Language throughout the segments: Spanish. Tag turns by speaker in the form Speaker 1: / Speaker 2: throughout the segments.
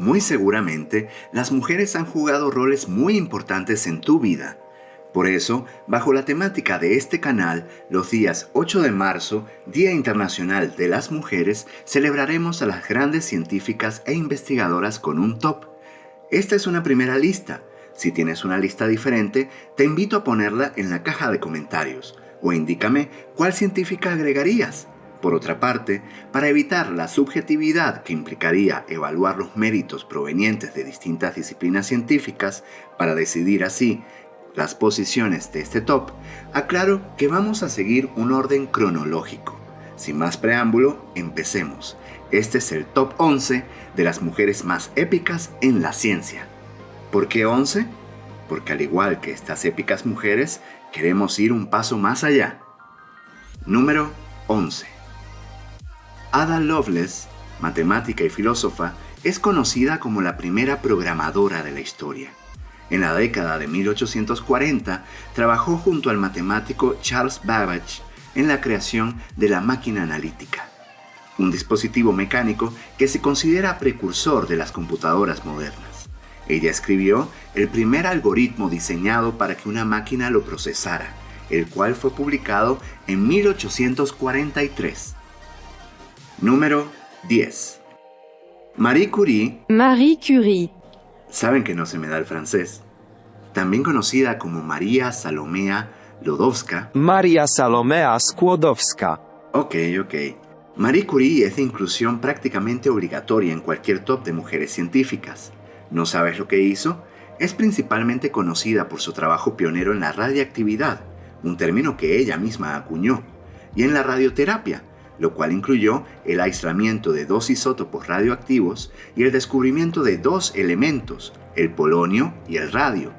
Speaker 1: Muy seguramente, las mujeres han jugado roles muy importantes en tu vida. Por eso, bajo la temática de este canal, los días 8 de marzo, Día Internacional de las Mujeres, celebraremos a las grandes científicas e investigadoras con un top. Esta es una primera lista. Si tienes una lista diferente, te invito a ponerla en la caja de comentarios o indícame cuál científica agregarías. Por otra parte, para evitar la subjetividad que implicaría evaluar los méritos provenientes de distintas disciplinas científicas para decidir así las posiciones de este top, aclaro que vamos a seguir un orden cronológico. Sin más preámbulo, empecemos. Este es el top 11 de las mujeres más épicas en la ciencia. ¿Por qué 11? Porque al igual que estas épicas mujeres, queremos ir un paso más allá. Número 11. Ada Lovelace, matemática y filósofa, es conocida como la primera programadora de la historia. En la década de 1840 trabajó junto al matemático Charles Babbage en la creación de la máquina analítica, un dispositivo mecánico que se considera precursor de las computadoras modernas. Ella escribió el primer algoritmo diseñado para que una máquina lo procesara, el cual fue publicado en 1843. Número 10. Marie Curie.
Speaker 2: Marie Curie.
Speaker 1: Saben que no se me da el francés. También conocida como María Salomea Lodowska.
Speaker 3: María Salomea Skłodowska.
Speaker 1: Ok, ok. Marie Curie es de inclusión prácticamente obligatoria en cualquier top de mujeres científicas. ¿No sabes lo que hizo? Es principalmente conocida por su trabajo pionero en la radiactividad, un término que ella misma acuñó, y en la radioterapia, lo cual incluyó el aislamiento de dos isótopos radioactivos y el descubrimiento de dos elementos, el polonio y el radio,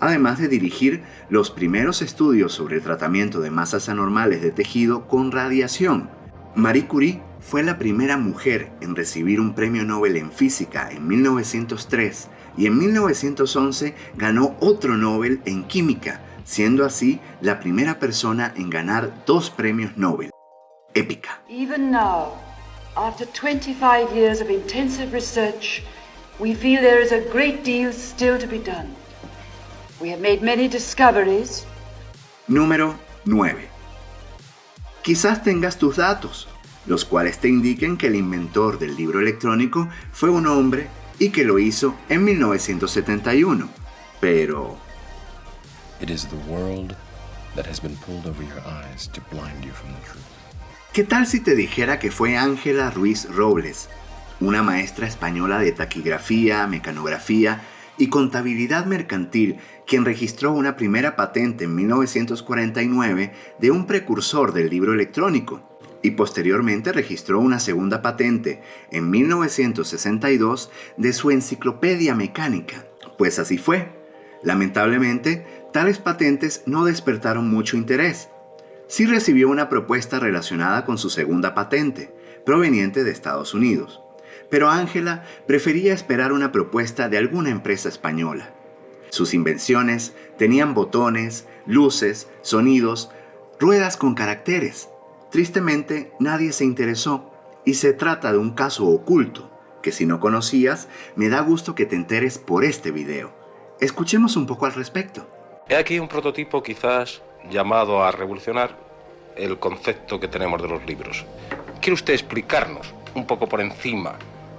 Speaker 1: además de dirigir los primeros estudios sobre el tratamiento de masas anormales de tejido con radiación. Marie Curie fue la primera mujer en recibir un premio Nobel en física en 1903 y en 1911 ganó otro Nobel en química, siendo así la primera persona en ganar dos premios Nobel. Épica.
Speaker 4: Even now, after 25 years of intensive research, we feel there is a great deal still to be done. We have made many discoveries.
Speaker 1: Número 9. Quizás tengas tus datos, los cuales te indiquen que el inventor del libro electrónico fue un hombre y que lo hizo en 1971. Pero... ¿Qué tal si te dijera que fue Ángela Ruiz Robles, una maestra española de taquigrafía, mecanografía y contabilidad mercantil, quien registró una primera patente en 1949 de un precursor del libro electrónico? y posteriormente registró una segunda patente en 1962 de su enciclopedia mecánica. Pues así fue. Lamentablemente, tales patentes no despertaron mucho interés. Sí recibió una propuesta relacionada con su segunda patente, proveniente de Estados Unidos. Pero Ángela prefería esperar una propuesta de alguna empresa española. Sus invenciones tenían botones, luces, sonidos, ruedas con caracteres, Tristemente, nadie se interesó y se trata de un caso oculto que si no conocías, me da gusto que te enteres por este video. Escuchemos un poco al respecto.
Speaker 5: He aquí un prototipo quizás llamado a revolucionar el concepto que tenemos de los libros. ¿Quiere usted explicarnos un poco por encima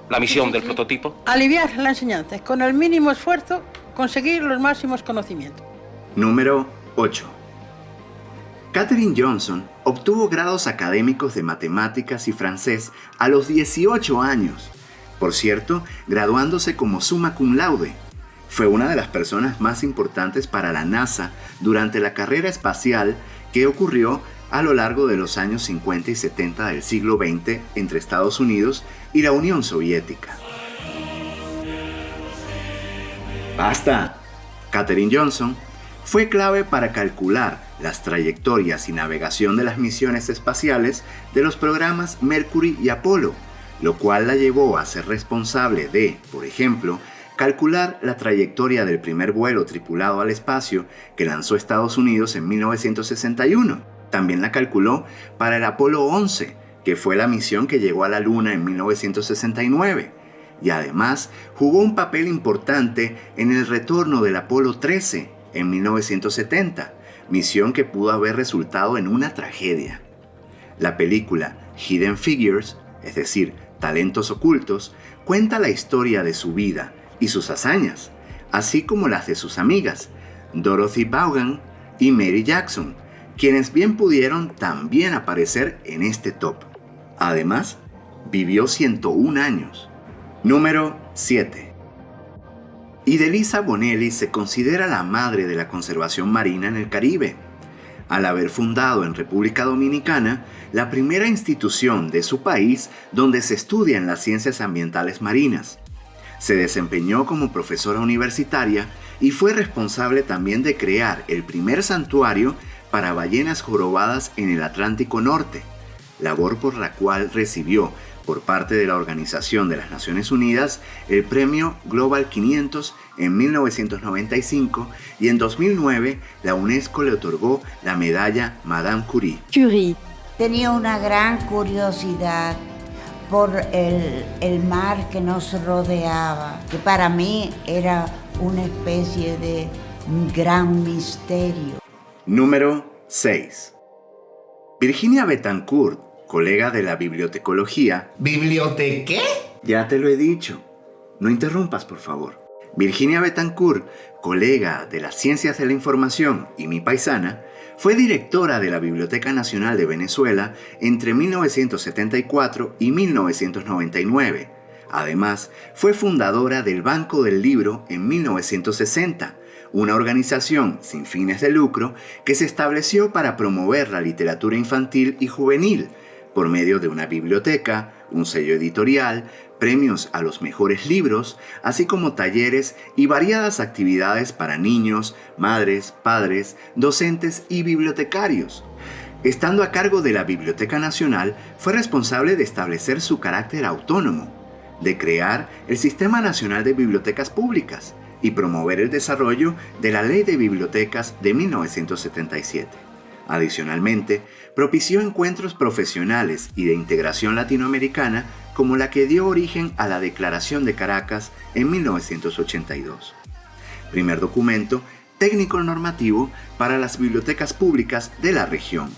Speaker 5: la misión del prototipo?
Speaker 6: Aliviar la enseñanza, con el mínimo esfuerzo conseguir los máximos conocimientos.
Speaker 1: Número 8. Katherine Johnson obtuvo grados académicos de matemáticas y francés a los 18 años. Por cierto, graduándose como summa cum laude. Fue una de las personas más importantes para la NASA durante la carrera espacial que ocurrió a lo largo de los años 50 y 70 del siglo XX entre Estados Unidos y la Unión Soviética. ¡Basta! Katherine Johnson fue clave para calcular las trayectorias y navegación de las misiones espaciales de los programas Mercury y Apolo, lo cual la llevó a ser responsable de, por ejemplo, calcular la trayectoria del primer vuelo tripulado al espacio que lanzó Estados Unidos en 1961. También la calculó para el Apolo 11, que fue la misión que llegó a la Luna en 1969 y además jugó un papel importante en el retorno del Apolo 13 en 1970, misión que pudo haber resultado en una tragedia. La película Hidden Figures, es decir, Talentos Ocultos, cuenta la historia de su vida y sus hazañas, así como las de sus amigas, Dorothy Vaughan y Mary Jackson, quienes bien pudieron también aparecer en este top. Además, vivió 101 años. Número 7. Idelisa Bonelli se considera la madre de la conservación marina en el Caribe, al haber fundado en República Dominicana la primera institución de su país donde se estudian las ciencias ambientales marinas. Se desempeñó como profesora universitaria y fue responsable también de crear el primer santuario para ballenas jorobadas en el Atlántico Norte, labor por la cual recibió por parte de la Organización de las Naciones Unidas el premio Global 500 en 1995 y en 2009 la UNESCO le otorgó la medalla Madame Curie.
Speaker 2: Curie.
Speaker 7: Tenía una gran curiosidad por el, el mar que nos rodeaba, que para mí era una especie de gran misterio.
Speaker 1: Número 6. Virginia Betancourt, colega de la bibliotecología.
Speaker 8: ¿Bibliotequé?
Speaker 1: Ya te lo he dicho. No interrumpas, por favor. Virginia Betancourt, colega de las ciencias de la información y mi paisana, fue directora de la Biblioteca Nacional de Venezuela entre 1974 y 1999. Además, fue fundadora del Banco del Libro en 1960, una organización sin fines de lucro que se estableció para promover la literatura infantil y juvenil por medio de una biblioteca, un sello editorial, premios a los mejores libros, así como talleres y variadas actividades para niños, madres, padres, docentes y bibliotecarios. Estando a cargo de la Biblioteca Nacional, fue responsable de establecer su carácter autónomo, de crear el Sistema Nacional de Bibliotecas Públicas y promover el desarrollo de la Ley de Bibliotecas de 1977. Adicionalmente, propició encuentros profesionales y de integración latinoamericana como la que dio origen a la Declaración de Caracas en 1982. Primer documento técnico normativo para las bibliotecas públicas de la región.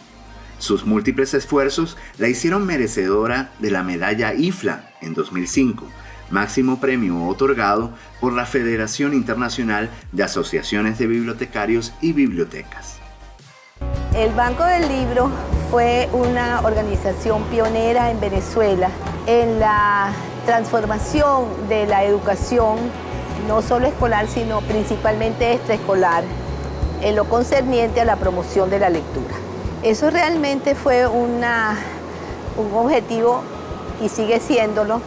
Speaker 1: Sus múltiples esfuerzos la hicieron merecedora de la medalla IFLA en 2005, máximo premio otorgado por la Federación Internacional de Asociaciones de Bibliotecarios y Bibliotecas.
Speaker 2: El Banco del Libro fue una organización pionera en Venezuela en la transformación de la educación, no solo escolar, sino principalmente extraescolar, en lo concerniente a la promoción de la lectura. Eso realmente fue un objetivo, y sigue siéndolo,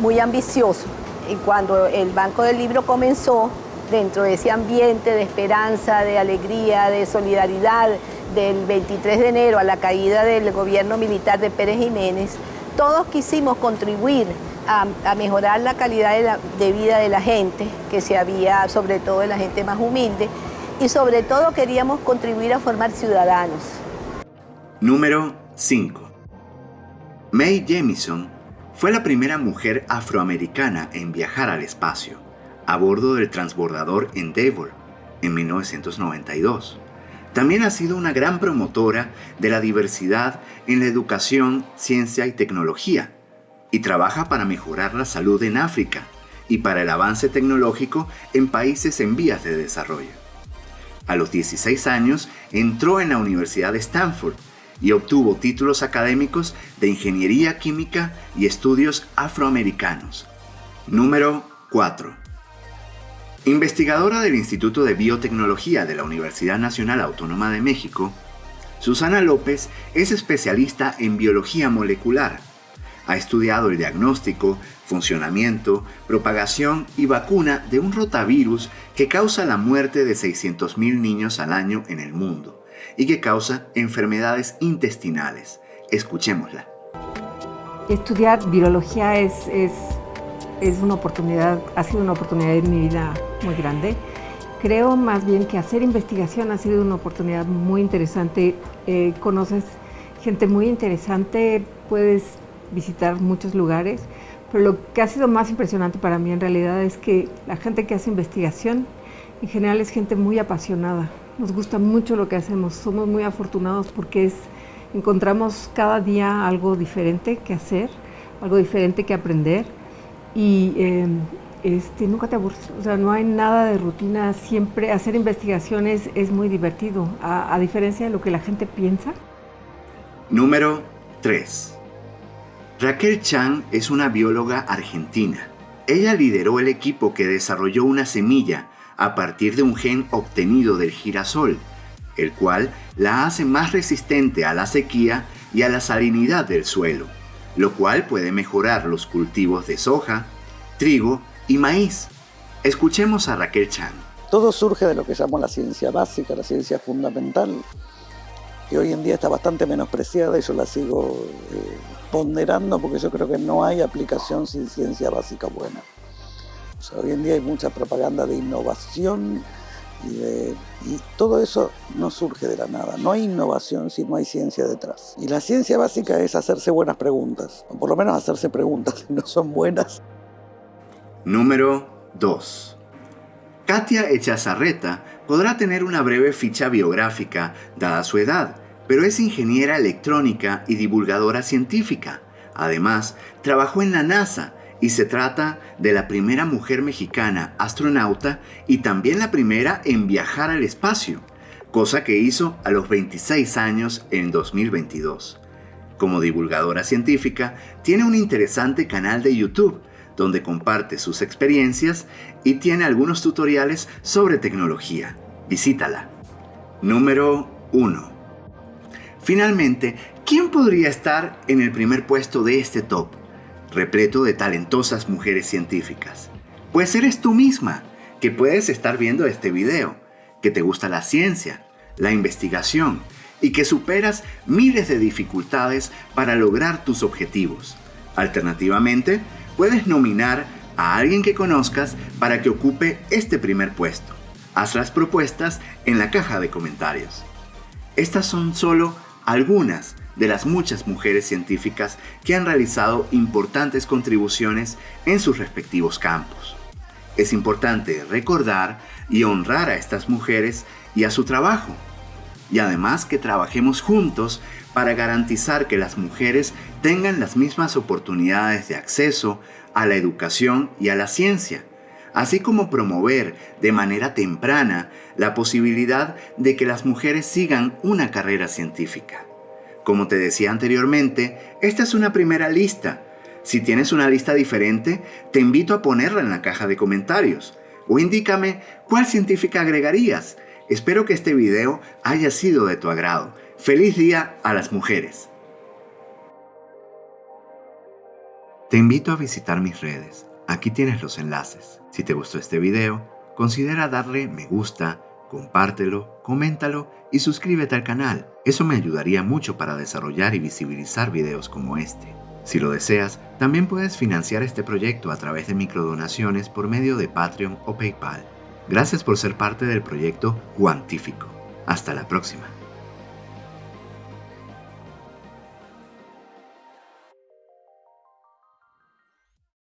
Speaker 2: muy ambicioso. Y cuando el Banco del Libro comenzó, dentro de ese ambiente de esperanza, de alegría, de solidaridad, del 23 de enero a la caída del gobierno militar de Pérez Jiménez, todos quisimos contribuir a, mejorar la calidad de, vida de la gente, que se había, sobre todo de la gente más humilde, y sobre todo queríamos contribuir a formar ciudadanos.
Speaker 1: Número 5. Mae Jemison fue la primera mujer afroamericana en viajar al espacio, a bordo del transbordador Endeavour, en 1992. También ha sido una gran promotora de la diversidad en la educación, ciencia y tecnología, y trabaja para mejorar la salud en África y para el avance tecnológico en países en vías de desarrollo. A los 16 años entró en la Universidad de Stanford y obtuvo títulos académicos de Ingeniería Química y Estudios Afroamericanos. Número 4. Investigadora del Instituto de Biotecnología de la Universidad Nacional Autónoma de México, Susana López es especialista en biología molecular. Ha estudiado el diagnóstico, funcionamiento, propagación y vacuna de un rotavirus que causa la muerte de 600.000 niños al año en el mundo y que causa enfermedades intestinales. Escuchémosla.
Speaker 9: Estudiar biología es, es es una oportunidad, ha sido una oportunidad en mi vida muy grande. Creo más bien que hacer investigación ha sido una oportunidad muy interesante. Eh, conoces gente muy interesante, puedes visitar muchos lugares, Pero lo que ha sido más impresionante para mí en realidad es que la gente que hace investigación en general es gente muy apasionada. Nos gusta mucho lo que hacemos, somos muy afortunados porque es, encontramos cada día algo diferente que hacer, algo diferente que aprender y eh, este, nunca te aburres, o sea, no hay nada de rutina, siempre hacer investigaciones es muy divertido, a, a diferencia de lo que la gente piensa.
Speaker 1: Número 3. Raquel Chan es una bióloga argentina. Ella lideró el equipo que desarrolló una semilla a partir de un gen obtenido del girasol, el cual la hace más resistente a la sequía y a la salinidad del suelo, lo cual puede mejorar los cultivos de soja, trigo y maíz. Escuchemos a Raquel Chan.
Speaker 8: Todo surge de lo que llamo la ciencia básica, la ciencia fundamental, que hoy en día está bastante menospreciada y yo la sigo eh, ponderando porque yo creo que no hay aplicación sin ciencia básica buena. hoy en día hay mucha propaganda de innovación y, todo eso no surge de la nada. No hay innovación si no hay ciencia detrás. Y la ciencia básica es hacerse buenas preguntas, o por lo menos hacerse preguntas, no son buenas.
Speaker 1: Número 2. Katia Echazarreta podrá tener una breve ficha biográfica dada su edad, pero es ingeniera electrónica y divulgadora científica. Además, trabajó en la NASA y se trata de la primera mujer mexicana astronauta y también la primera en viajar al espacio, cosa que hizo a los 26 años en 2022. Como divulgadora científica, tiene un interesante canal de YouTube donde comparte sus experiencias y tiene algunos tutoriales sobre tecnología. Visítala. Número 1. Finalmente, ¿quién podría estar en el primer puesto de este top? Repleto de talentosas mujeres científicas. Pues eres tú misma, que puedes estar viendo este video, que te gusta la ciencia, la investigación y que superas miles de dificultades para lograr tus objetivos. Alternativamente, puedes nominar a alguien que conozcas para que ocupe este primer puesto. Haz las propuestas en la caja de comentarios. Estas son solo algunas de las muchas mujeres científicas que han realizado importantes contribuciones en sus respectivos campos. Es importante recordar y honrar a estas mujeres y a su trabajo, y además que trabajemos juntos para garantizar que las mujeres tengan las mismas oportunidades de acceso a la educación y a la ciencia, así como promover de manera temprana la posibilidad de que las mujeres sigan una carrera científica. Como te decía anteriormente, esta es una primera lista. Si tienes una lista diferente, te invito a ponerla en la caja de comentarios o indícame cuál científica agregarías. Espero que este video haya sido de tu agrado Feliz día a las mujeres. Te invito a visitar mis redes. Aquí tienes los enlaces. Si te gustó este video, considera darle me gusta, compártelo, coméntalo y suscríbete al canal. Eso me ayudaría mucho para desarrollar y visibilizar videos como este. Si lo deseas, también puedes financiar este proyecto a través de microdonaciones por medio de Patreon o PayPal. Gracias por ser parte del proyecto Cuantífico. Hasta la próxima.